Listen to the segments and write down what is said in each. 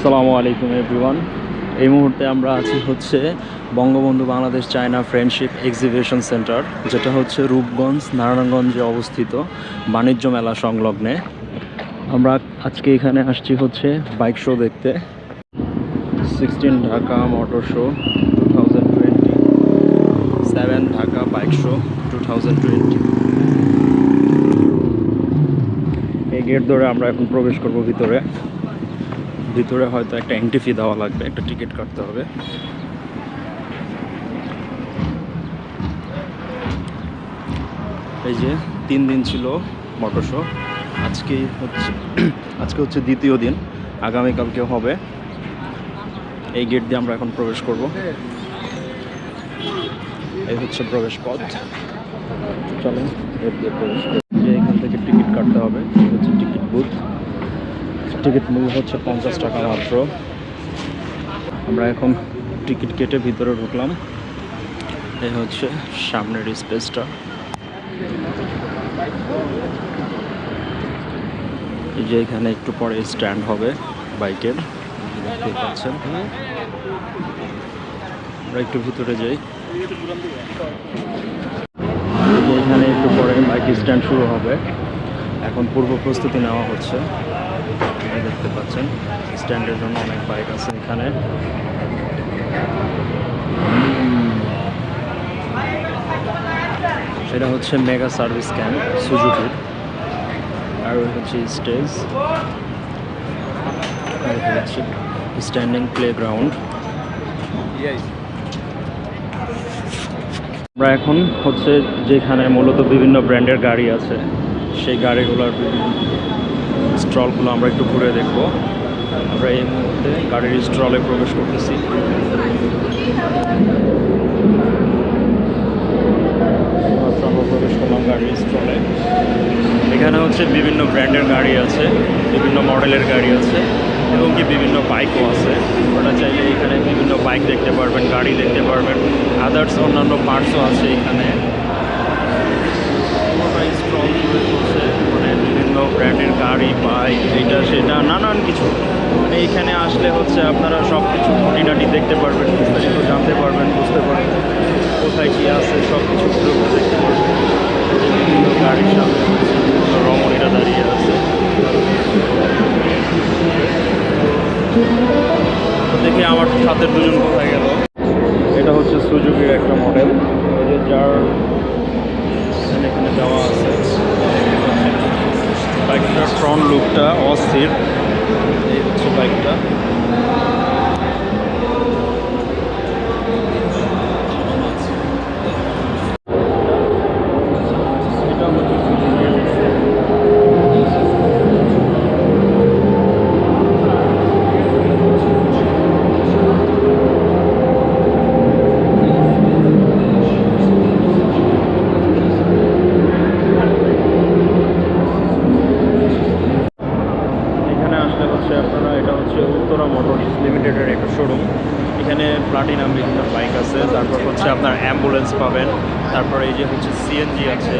আসসালামু আলাইকুম এভরিওয়ান এই মুহূর্তে আমরা আছি হচ্ছে Bangabandhu Bangladesh China friendship exhibition center, যেটা হচ্ছে রূপগঞ্জ, নারায়ণগঞ্জে অবস্থিত বাণিজ্য মেলা সংলগ্নে। আমরা আজকে এখানে আসছি হচ্ছে বাইক শো দেখতে। Sixteen Dhaka motor show two thousand twenty seven Dhaka bike show two twenty এই গেট ধরে আমরা এখন প্রবেশ করব ভিতরে। ভিতরে হয়তো একটা এন্ট্রি ফি দেওয়া লাগবে, একটা টিকিট কাটতে হবে। এই যে তিন দিন ছিল মোটর শো আজকে হচ্ছে আজকে হচ্ছে দ্বিতীয় দিন আগামীকালকে হবে। এই গেট দিয়ে আমরা এখন প্রবেশ করব। এই হচ্ছে প্রবেশ পথ। চলেন গেট দিয়ে প্রবেশ করি। যে এখান থেকে টিকিট কাটতে হবে হচ্ছে টিকিট বুথ টিকিট মূল্য হচ্ছে পঞ্চাশ টাকা মাত্র। আমরা এখন টিকিট কেটে ভিতরে ঢুকলাম। এই হচ্ছে সামনের স্পেসটা। যে এখানে একটু পরে স্ট্যান্ড হবে বাইকের। দেখতে পাচ্ছেন। আমরা একটু ভিতরে যাই। এখানে একটু পরে বাইক স্ট্যান্ড শুরু হবে। এখন পূর্ব প্রস্তুতি নেওয়া হচ্ছে। দেখতে পাচ্ছেন। স্ট্যান্ডের জন্য অনেক বাইক আছে এখানে। সেটা হচ্ছে মেগা সার্ভিস ক্যাম্প সুজুকির আর হচ্ছে স্টেজ স্ট্যান্ডিং প্লে গ্রাউন্ড আমরা এখন হচ্ছে যেখানে মূলত বিভিন্ন ব্র্যান্ডের গাড়ি আছে, সেই গাড়িগুলোর স্টলগুলো আমরা একটু ঘুরে দেখব। আমরা এই মুহূর্তে গাড়ির স্টলে প্রবেশ করতেছি। প্রবেশ করলাম গাড়ির স্টলে। এখানে হচ্ছে বিভিন্ন ব্র্যান্ডের গাড়ি আছে, বিভিন্ন মডেলের গাড়ি আছে, এবং কি বিভিন্ন বাইকও আছে। ওটা চাইলে এখানে বিভিন্ন বাইক দেখতে পারবেন, গাড়ি দেখতে পারবেন। আদার্স অন্যান্য পার্টসও আছে এখানে। ব্র্যান্ডের গাড়ি বাইক এটা সেটা, নানান কিছু। মানে এইখানে আসলে হচ্ছে আপনারা সব কিছু খুঁটিনাটি দেখতে পারবেন বিস্তারিত জানতে পারবেন, বুঝতে পারবেন কোথায় কী আছে সব কিছু দেখতে পারবেন। গাড়ির সামনে রমণীরা দাঁড়িয়ে আছে। দেখি আমার সাথের দুজন আছে, তারপর হচ্ছে আপনার অ্যাম্বুলেন্স পাবেন, তারপর এই যে হচ্ছে সিএনজি আছে।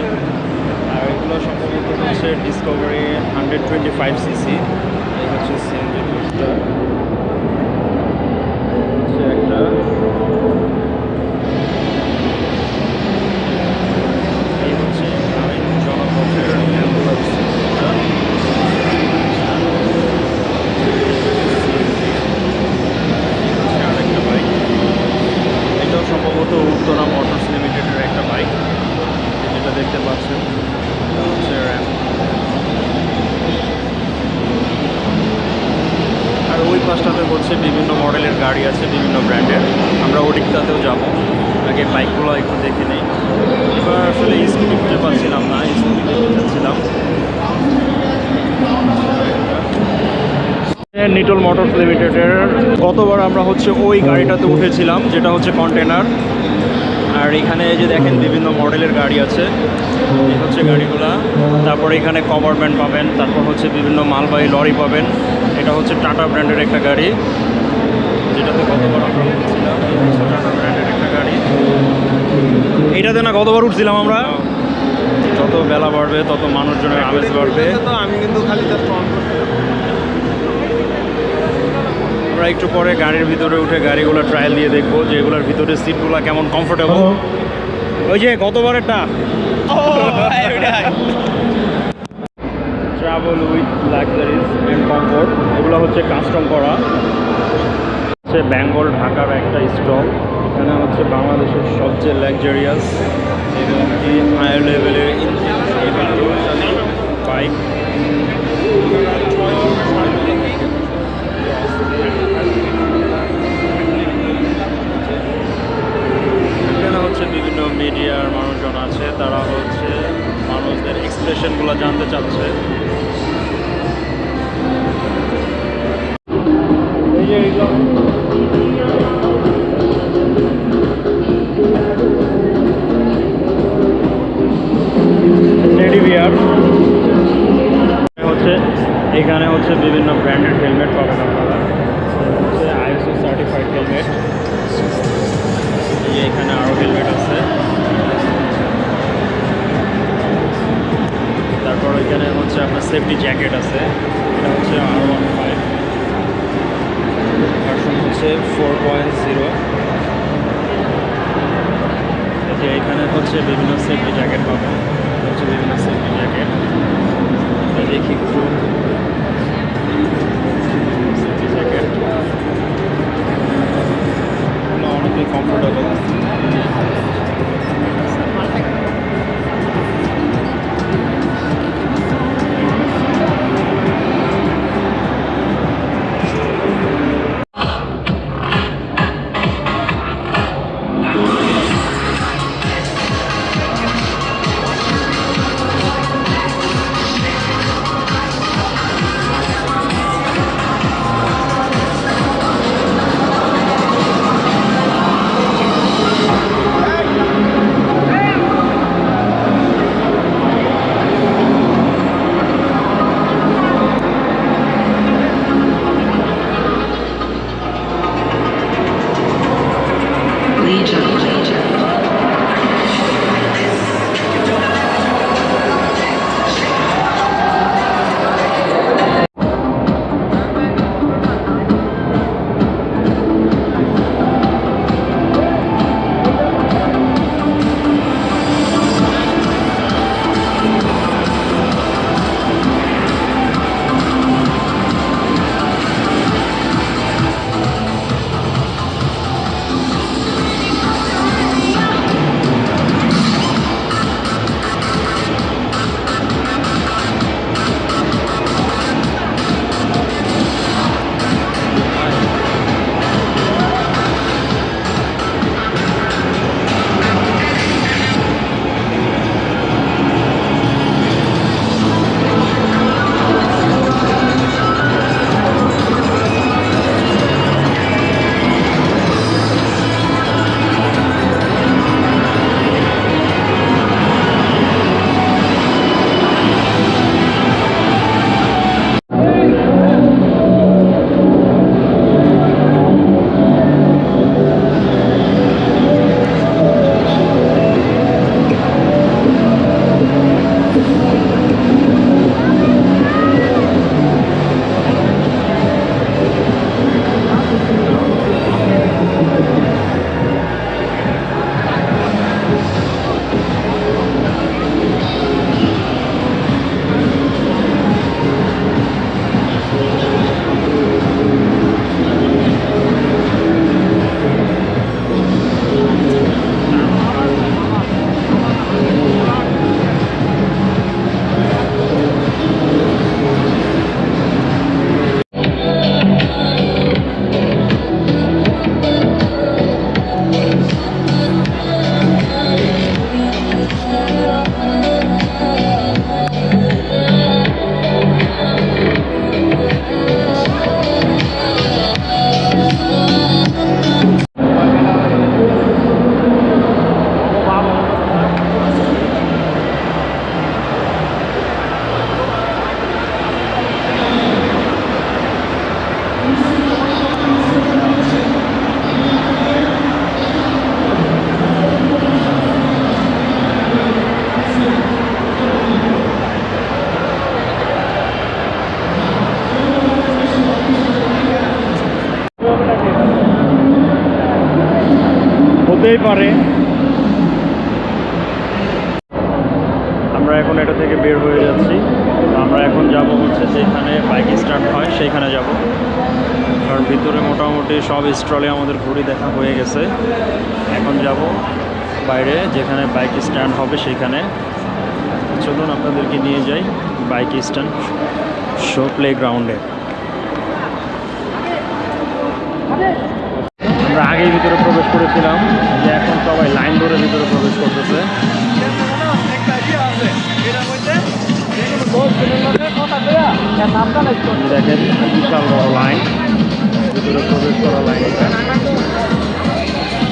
আর এগুলো সম্ভবত হচ্ছে Discovery hundred twenty five CC এই হচ্ছে সিএনজি হচ্ছে একটা এই হচ্ছে গ্রামীণ জনপথের অ্যাম্বুলেন্স হচ্ছে আরেকটা বাইক এটাও সম্ভবত উত্তরা মোটরস লিমিটেডের একটা বাইক যেটা দেখতে পাচ্ছেন এটা হচ্ছে র্যাম আর ওই পাশটাতে হচ্ছে বিভিন্ন মডেলের গাড়ি আছে বিভিন্ন ব্র্যান্ডের। আমরা ওদিকটাতেও যাব। আগে বাইকগুলো একটু দেখে নেই। এবার আসলে স্কুটি খুঁজে পাচ্ছিলাম না। স্কুটি দেখতে নিটল মোটরস লিমিটেডের। গতবার আমরা হচ্ছে ওই গাড়িটাতে উঠেছিলাম, যেটা হচ্ছে কন্টেনার। আর এখানে যে দেখেন বিভিন্ন মডেলের গাড়ি আছে। এই হচ্ছে গাড়িগুলা। তারপর এখানে কভারম্যান পাবেন, তারপর হচ্ছে বিভিন্ন মালবাহী লরি পাবেন। এটা হচ্ছে টাটা ব্র্যান্ডের একটা গাড়ি। গতবার আমরা উঠেছিলাম? এই হচ্ছে ব্র্যান্ডের একটা গাড়ি। এইটাতে না গতবার উঠছিলাম আমরা? যত বেলা বাড়বে তত মানুষজনের আমেজ বাড়বে। তো আমি কিন্তু খালি জাস্ট একটু পরে গাড়ির ভিতরে উঠে গাড়িগুলো ট্রায়াল দিয়ে দেখব যে এগুলোর ভিতরে সিটগুলো কেমন কমফোর্টেবল ওই যে গতবারেরটা travel with luxuries and comfort এগুলো হচ্ছে কাস্টম করা। হচ্ছে বেঙ্গল, ঢাকার একটা স্টল। এখানে হচ্ছে বাংলাদেশের সবচেয়ে লাক্সারিয়াস এবং কি হায়ার লেভেলের বাইক এখানে হচ্ছে বিভিন্ন মিডিয়ার মানুষজন আছে, তারা হচ্ছে মানুষদের এক্সপ্রেশনগুলো জানতে চাচ্ছে। এখানে হচ্ছে আপনার সেফটি জ্যাকেট আছে। এটা হচ্ছে আর ওয়ান ফাইভ হচ্ছে ফোর জিরো যে এখানে হচ্ছে বিভিন্ন সেফটি জ্যাকেট পাবেন। হচ্ছে বিভিন্ন সেফটি জ্যাকেট দেখি একটু। হতেই পারে। আমরা এখন এটা থেকে বের হয়ে যাচ্ছি। আমরা এখন যাব হচ্ছে যেখানে বাইক স্টার্ট হয় সেইখানে যাব। কারণ ভিতরে মোটামুটি সব স্টলে আমাদের ঘুরে দেখা হয়ে গেছে। এখন যাব বাইরে যেখানে বাইক স্ট্যান্ড হবে সেইখানে চলুন আপনাদেরকে নিয়ে যাই বাইক স্ট্যান্ড শো প্লে গ্রাউন্ডে আমরা আগেই ভিতরে প্রবেশ করেছিলাম যে এখন সবাই লাইন ধরে ভিতরে প্রবেশ করতেছে। দেখেন, বিশাল বড় লাইন। ভিতরে প্রবেশ করা লাইন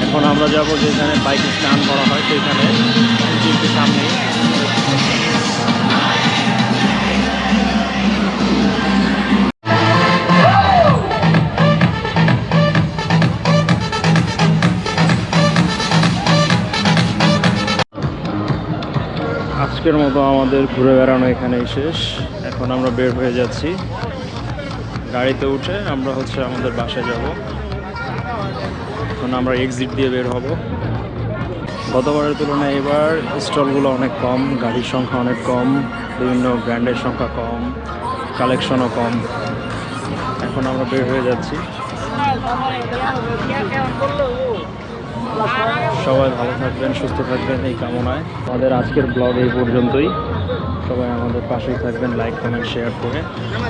এখন আমরা যাব যেখানে বাইক স্নান করা হয়, সেখানে। সামনে আজকের মতো আমাদের ঘুরে বেড়ানো এখানেই শেষ। এখন আমরা বের হয়ে যাচ্ছি। গাড়িতে উঠে আমরা হচ্ছে আমাদের বাসায় যাব। এখন আমরা এক্সিট দিয়ে বের হব। গতবারের তুলনায় এবার স্টলগুলো অনেক কম, গাড়ির সংখ্যা অনেক কম, বিভিন্ন ব্র্যান্ডের সংখ্যা কম, কালেকশনও কম। এখন আমরা বের হয়ে যাচ্ছি। সবাই ভালো থাকবেন, সুস্থ থাকবেন, এই কামনায়। আমাদের আজকের ব্লগ এই পর্যন্তই। সবাই আমাদের পাশেই থাকবেন লাইক কমেন্ট শেয়ার করে।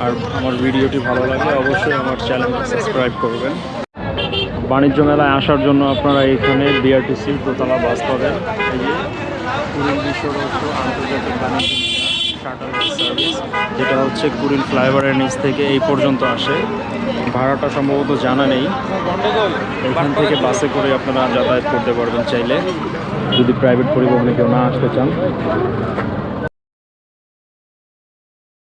আর আমার ভিডিওটি ভালো লাগলে অবশ্যই আমার চ্যানেলটি সাবস্ক্রাইব করবেন। বাণিজ্য মেলায় আসার জন্য আপনারা এখানে বিআরটিসি দোতলা বাস পাবেন। এই যে কুড়িল বিশ্ব আন্তর্জাতিক বাণিজ্য বাস সার্ভিস যেটা হচ্ছে কুড়িল ফ্লাইওভারের নিচ থেকে এই পর্যন্ত আসে। ভাড়াটা সম্ভবত জানা নেই। এখান থেকে বাসে করে আপনারা যাতায়াত করতে পারবেন চাইলে। যদি প্রাইভেট পরিবহনে কেউ না আসতে চান।